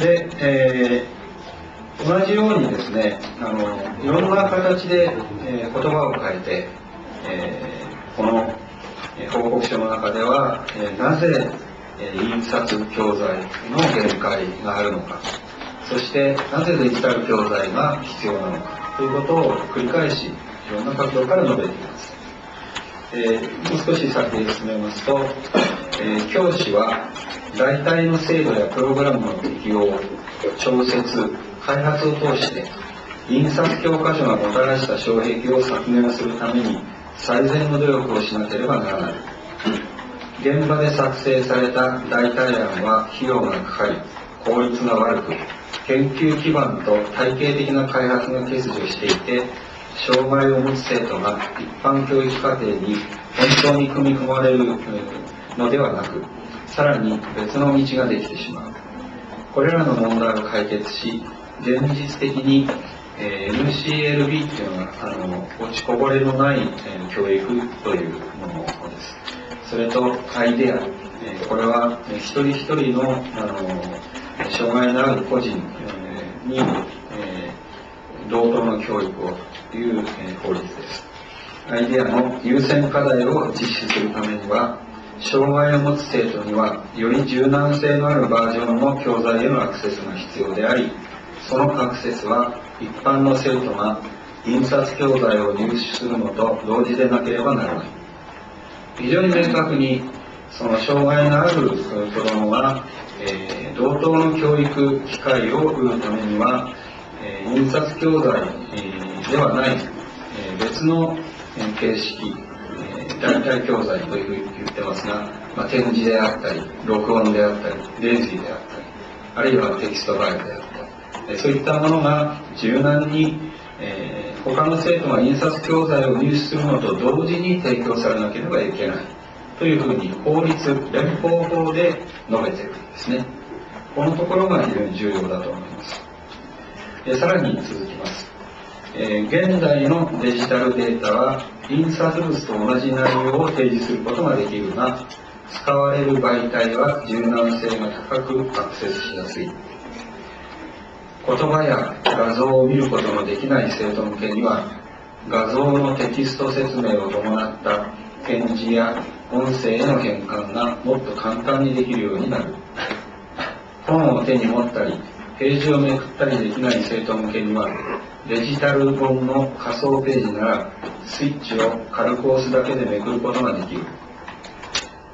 で、えー、同じようにですねあのいろんな形で、えー、言葉を変えて、えー、この報告書の中では、えー、なぜ、えー、印刷教材の限界があるのかそしてなぜデジタル教材が必要なのかということを繰り返しいろんな角度から述べています、えー、もう少し先へ進めますと、えー、教師は代替の制度やプログラムの適用調節開発を通して印刷教科書がもたらした障壁を削減するために最善の努力をしなければならない。現場で作成された代替案は費用がかかり効率が悪く研究基盤と体系的な開発が欠如していて障害を持つ生徒が一般教育課程に本当に組み込まれるのではなくさらに別の道ができてしまう。これらの問題を解決し現実的に、え、MCLB っていうのはあの落ちこぼれのない、え、教育というものです。それとアイデア、え、これは、え、一人一人のあの障害のある個人、に、え、同等の教育をという、え、法律です。アイデアの優先課題を実施するためには障害を持つ生徒にはより柔軟性のあるバージョンの教材へのアクセスが必要でありそのアクセスは一般の生徒が印刷教材を入手するのと同時でなければならない。非常に明確にその障害のある子どもが、えー、同等の教育機会を得るためには、えー、印刷教材、えー、ではない、え別の形式代替教材というふうに言ってますが、まあ、展示であったり、録音であったり、レンジであったり、あるいはテキストファイルであったり、そういったものが柔軟に、えー、他の生徒が印刷教材を入手するのと同時に提供されなければいけないというふうに法律、連邦法で述べているんですね。このところが非常に重要だと思います。さらに続きます。え、現代のデジタルデータは印刷物と同じ内容を提示することができるが使われる媒体は柔軟性が高くアクセスしやすい。言葉や画像を見ることのできない生徒向けには画像のテキスト説明を伴った展示や音声への変換がもっと簡単にできるようになる。本を手に持ったりページをめくったりできない生徒向けにはデジタル本の仮想ページならスイッチを軽く押すだけでめくることができる。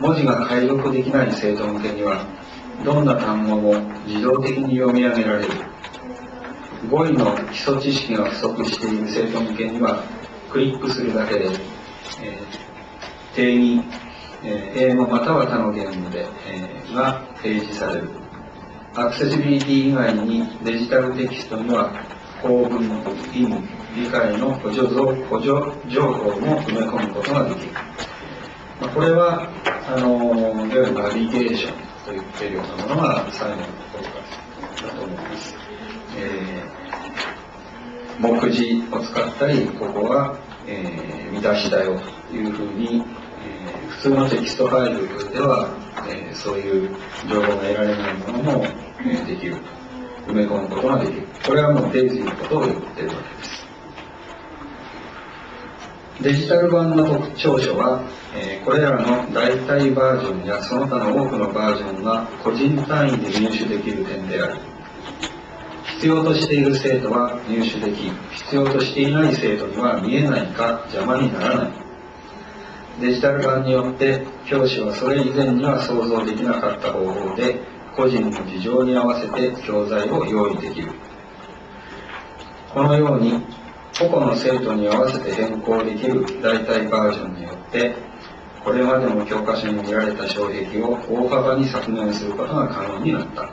文字が解読できない生徒向けにはどんな単語も自動的に読み上げられる。語彙の基礎知識が不足している生徒向けにはクリックするだけで、えー、定義、えー、英語または他の言語で、えー、が提示される。アクセシビリティ以外にデジタルテキストには構文、意味、理解の補助補助情報も埋め込むことができる。まあ、これは、あの、いわゆるナビゲーションと言っているようなものが最後のところだと思います。えー、目次を使ったり、ここは、えー、見出しだよというふうに、えー、普通のテキストファイルでは、えー、そういう情報が得られないものも、えー、できる埋め込むことができる。これはもうデイジーのことを言ってるわけです。デジタル版の特徴書は、えー、これらの代替バージョンやその他の多くのバージョンが個人単位で入手できる点である。必要としている生徒は入手でき、必要としていない生徒には見えないか邪魔にならない。デジタル版によって教師はそれ以前には想像できなかった方法で個人の事情に合わせて教材を用意できる。このように個々の生徒に合わせて変更できる代替バージョンによってこれまでの教科書に見られた障壁を大幅に削減することが可能になった。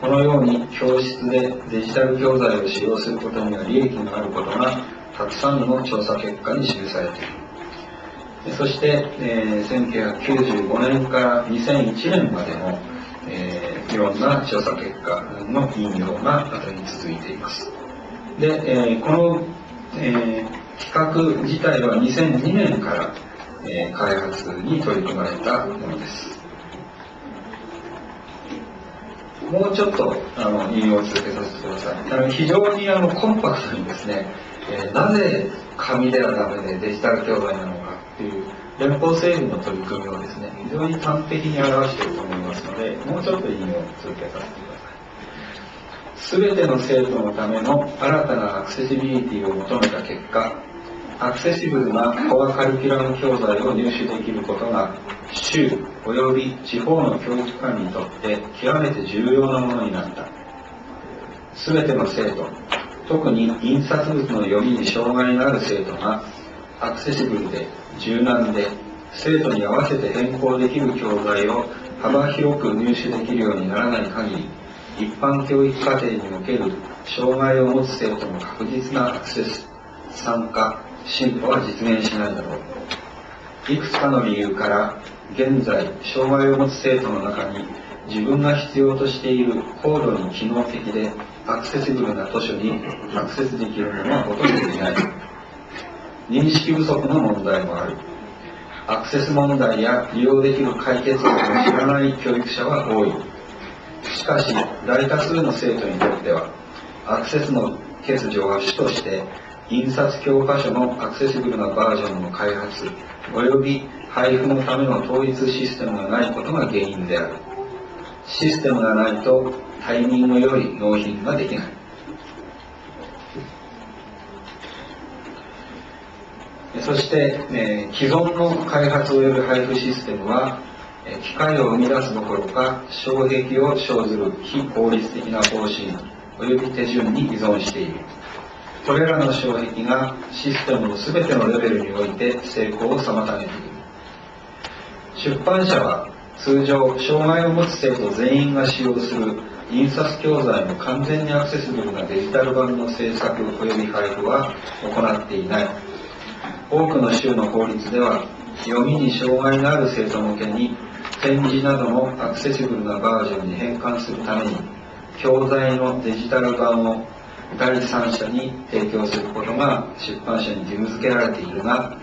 このように教室でデジタル教材を使用することには利益があることがたくさんの調査結果に記されている。そして、えー、1995年から2001年までのえー、いろんな調査結果の引用が後に続いています。で、えー、この、えー、企画自体は2002年からえ開発に取り組まれたものです。もうちょっとあの引用を続けさせてください。あの非常にあのコンパクトにですね、えなぜ紙ではダメでデジタル教材なのか。っていう連邦政府の取り組みをですね非常に端的に表していると思いますのでもうちょっと引用を続けさせてください。全ての生徒のための新たなアクセシビリティを求めた結果アクセシブルなコアカリキュラム教材を入手できることが州及び地方の教育機関にとって極めて重要なものになった。全ての生徒特に印刷物の読みに障害のある生徒がアクセシブルで柔軟で生徒に合わせて変更できる教材を幅広く入手できるようにならない限り一般教育課程における障害を持つ生徒の確実なアクセス参加進歩は実現しないだろういくつかの理由から現在障害を持つ生徒の中に自分が必要としている高度に機能的でアクセシブルな図書にアクセスできるものはほとんどいない。認識不足の問題もあるアクセス問題や利用できる解決策を知らない教育者は多い。しかし大多数の生徒にとってはアクセスの欠如は主として印刷教科書のアクセシブルなバージョンの開発及び配布のための統一システムがないことが原因である。システムがないとタイミングより納品ができない。そして、えー、既存の開発及び配布システムはえ機械を生み出すどころか障壁を生ずる非効率的な方針及び手順に依存している。これらの障壁がシステムの全てのレベルにおいて成功を妨げている。出版社は通常障害を持つ生徒全員が使用する印刷教材の完全にアクセシブルなデジタル版の制作及び配布は行っていない。多くの州の法律では読みに障害のある生徒向けに展示などのアクセシブルなバージョンに変換するために教材のデジタル版を第三者に提供することが出版社に義務付けられている。が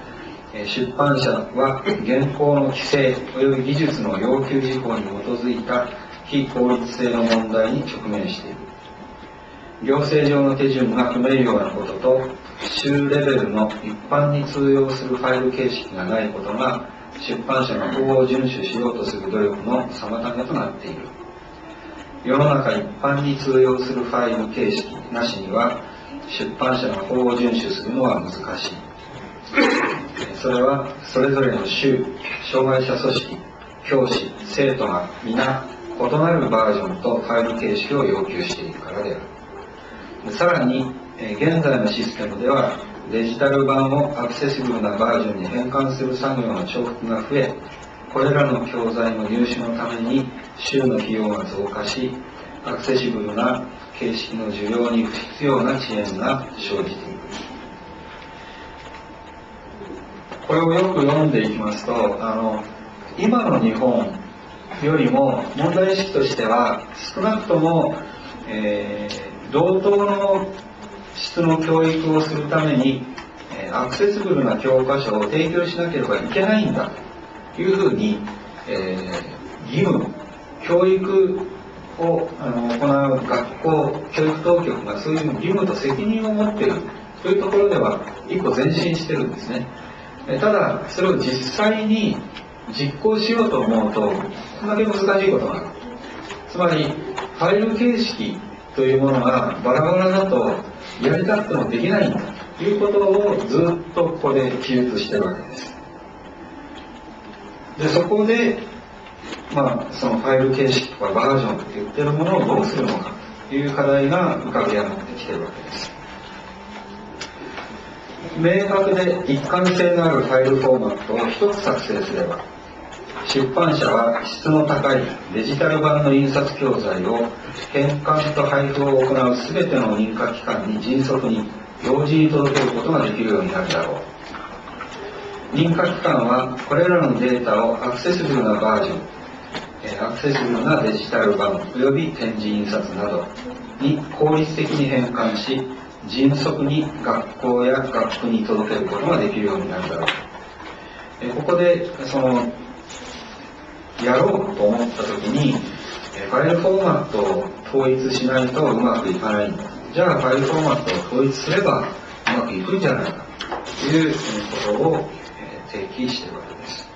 出版社は現行の規制及び技術の要求事項に基づいた非効率性の問題に直面している。行政上の手順が組めるようなことと州レベルの一般に通用するファイル形式がないことが出版社の法を遵守しようとする努力の妨げとなっている。世の中一般に通用するファイル形式なしには出版社の法を遵守するのは難しい。それはそれぞれの州障害者組織教師生徒が皆異なるバージョンとファイル形式を要求しているからである。さらにえ現在のシステムではデジタル版をアクセシブルなバージョンに変換する作業の重複が増えこれらの教材の入手のために州の費用が増加しアクセシブルな形式の需要に不必要な遅延が生じているこれをよく読んでいきますとあの今の日本よりも問題意識としては少なくとも、えー、同等の質の教育をするためにアクセシブルな教科書を提供しなければいけないんだというふうに、えー、義務教育をあの行う学校教育当局がそういう義務と責任を持っているというところでは一歩前進してるんですね。ただそれを実際に実行しようと思うとこんだけ難しいことがあるつまりファイル形式というものがバラバラだとやりたくてもできないということをずっとここで記述してるわけです。でそこで、まあ、そのファイル形式とかバージョンって言ってるものをどうするのかという課題が浮かび上がってきてるわけです。明確で一貫性のあるファイルフォーマットを一つ作成すれば出版社は質の高いデジタル版の印刷教材を返還と配布を行う全ての認可機関に迅速に同時に届けることができるようになるだろう。認可機関はこれらのデータをアクセシブルなバージョンアクセシブルなデジタル版及び展示印刷などに効率的に変換し迅速に学校や学区に届けることができるようになるだろう。ここでそのやろうと思った時にえファイルフォーマットを統一しないとうまくいかない。じゃあファイルフォーマットを統一すればうまくいくんじゃないかということをえ提起しているわけです。